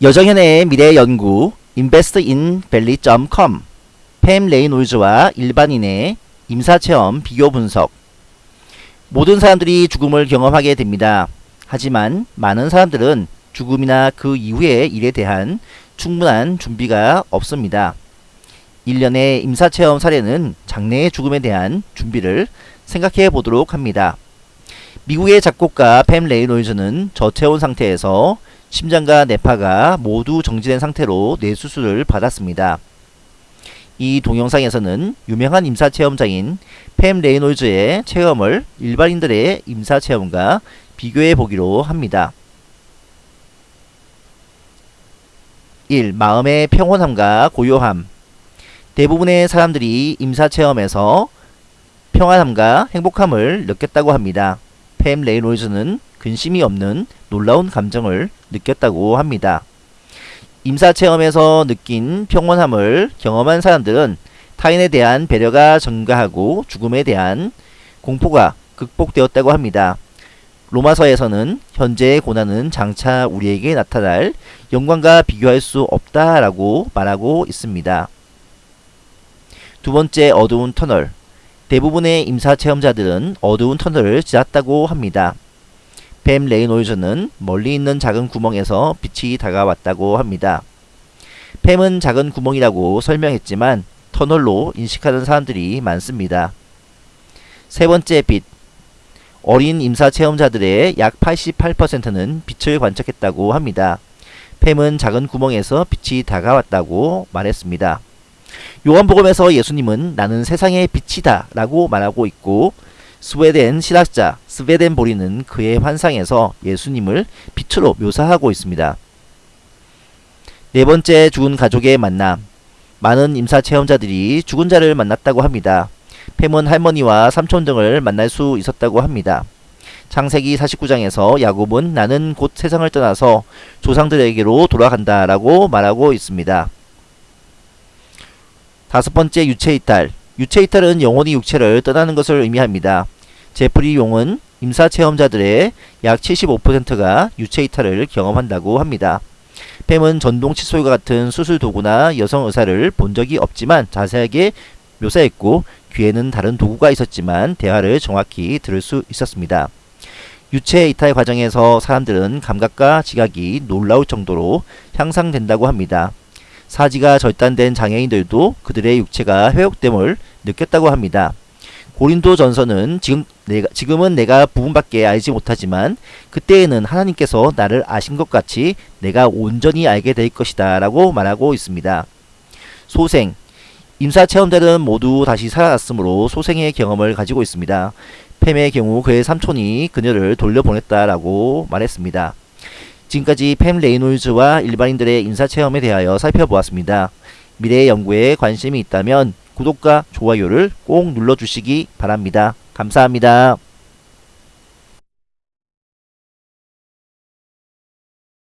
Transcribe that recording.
여정현의 미래 연구 investinvalley.com 팸 레이놀즈와 일반인의 임사체험 비교 분석 모든 사람들이 죽음을 경험하게 됩니다. 하지만 많은 사람들은 죽음이나 그 이후의 일에 대한 충분한 준비가 없습니다. 일련의 임사체험 사례는 장래의 죽음에 대한 준비를 생각해 보도록 합니다. 미국의 작곡가 팸 레이놀즈는 저체온 상태에서 심장과 뇌파가 모두 정지된 상태로 뇌수술을 받았습니다. 이 동영상에서는 유명한 임사체험자인 팸 레이놀즈의 체험을 일반인들의 임사체험과 비교해 보기로 합니다. 1. 마음의 평온함과 고요함 대부분의 사람들이 임사체험에서 평안함과 행복함을 느꼈다고 합니다. 팸 레이놀즈는 근심이 없는 놀라운 감정을 느꼈다고 합니다. 임사체험에서 느낀 평온함을 경험한 사람들은 타인에 대한 배려가 증가하고 죽음에 대한 공포가 극복되었다고 합니다. 로마서에서는 현재의 고난은 장차 우리에게 나타날 영광과 비교할 수 없다라고 말하고 있습니다. 두 번째 어두운 터널 대부분의 임사체험자들은 어두운 터널을 지났다고 합니다. 뱀 레이놀즈는 멀리 있는 작은 구멍에서 빛이 다가왔다고 합니다. 뱀은 작은 구멍이라고 설명했지만 터널로 인식하는 사람들이 많습니다. 세 번째 빛 어린 임사 체험자들의 약 88%는 빛을 관측했다고 합니다. 뱀은 작은 구멍에서 빛이 다가왔다고 말했습니다. 요한복음에서 예수님은 나는 세상의 빛이다 라고 말하고 있고 스웨덴 신학자 스웨덴 보리는 그의 환상에서 예수님을 빛으로 묘사하고 있습니다. 네 번째 죽은 가족의 만남 많은 임사 체험자들이 죽은 자를 만났다고 합니다. 팸은 할머니와 삼촌 등을 만날 수 있었다고 합니다. 창세기 49장에서 야곱은 나는 곧 세상을 떠나서 조상들에게로 돌아간다 라고 말하고 있습니다. 다섯 번째 유체 이탈 유체 이탈은 영혼이 육체를 떠나는 것을 의미합니다. 제프리 용은 임사 체험자들의 약 75%가 유체 이탈을 경험한다고 합니다. 팸은 전동 칫솔과 같은 수술 도구나 여성 의사를 본 적이 없지만 자세하게 묘사했고 귀에는 다른 도구가 있었지만 대화를 정확히 들을 수 있었습니다. 유체 이탈 과정에서 사람들은 감각과 지각이 놀라울 정도로 향상된다고 합니다. 사지가 절단된 장애인들도 그들의 육체가 회복됨을 느꼈다고 합니다. 고린도 전서는 지금 내가, 지금은 내가 부분밖에 알지 못하지만 그때에는 하나님께서 나를 아신 것 같이 내가 온전히 알게 될 것이다 라고 말하고 있습니다. 소생 임사 체험자들은 모두 다시 살아났으므로 소생의 경험을 가지고 있습니다. 팸의 경우 그의 삼촌이 그녀를 돌려보냈다라고 말했습니다. 지금까지 팸 레이놀즈와 일반인들의 인사체험에 대하여 살펴보았습니다. 미래 연구에 관심이 있다면 구독과 좋아요를 꼭 눌러주시기 바랍니다. 감사합니다.